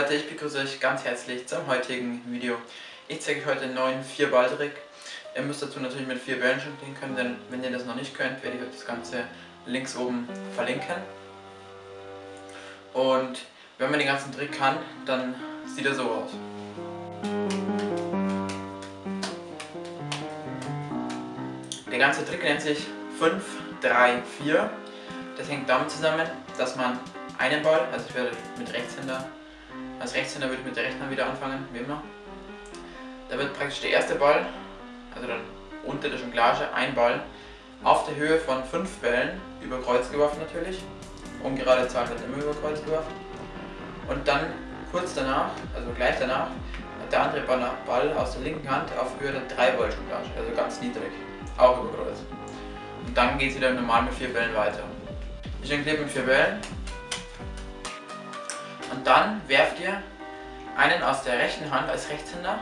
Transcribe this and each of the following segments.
Leute, ich begrüße euch ganz herzlich zum heutigen Video. Ich zeige euch heute einen neuen 4 ball trick Ihr müsst dazu natürlich mit 4 Bällen jonglieren können, denn wenn ihr das noch nicht könnt, werde ich euch das Ganze links oben verlinken. Und wenn man den ganzen Trick kann, dann sieht er so aus. Der ganze Trick nennt sich 5, 3, 4. Das hängt damit zusammen, dass man einen Ball, also ich werde mit Rechtshänder, als Rechtshänder würde ich mit der rechten Hand wieder anfangen, wie immer. Da wird praktisch der erste Ball, also dann unter der Jonglage, ein Ball, auf der Höhe von fünf Bällen über Kreuz geworfen natürlich. Ungerade Zahl wird immer über Kreuz geworfen. Und dann kurz danach, also gleich danach, hat der andere Ball aus der linken Hand auf Höhe der 3 Ball Jonglage, also ganz niedrig, auch über Kreuz. Und dann geht es wieder normal mit vier Bällen weiter. Ich jongliere mit vier Bällen und dann werft ihr einen aus der rechten Hand als Rechtshänder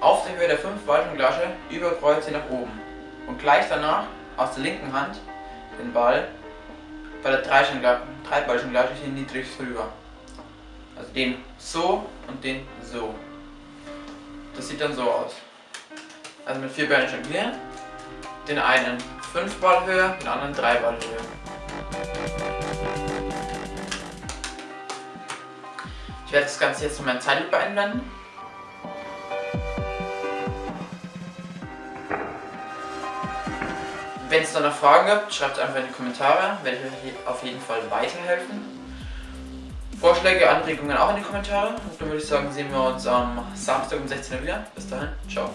auf der Höhe der 5 Balljonglage über Kreuze nach oben und gleich danach aus der linken Hand den Ball bei der 3 Balljonglage hier niedrig rüber. Also den so und den so. Das sieht dann so aus. Also mit vier Bällen jonglieren, den einen 5 Ball höher, den anderen 3 Ball höher. Ich werde das Ganze jetzt von meinem Zeitlupe einblenden. Wenn es da noch Fragen gibt, schreibt es einfach in die Kommentare, werde ich euch auf jeden Fall weiterhelfen. Vorschläge, Anregungen auch in die Kommentare. Und dann würde ich sagen, sehen wir uns am Samstag um 16 Uhr wieder. Bis dahin, ciao.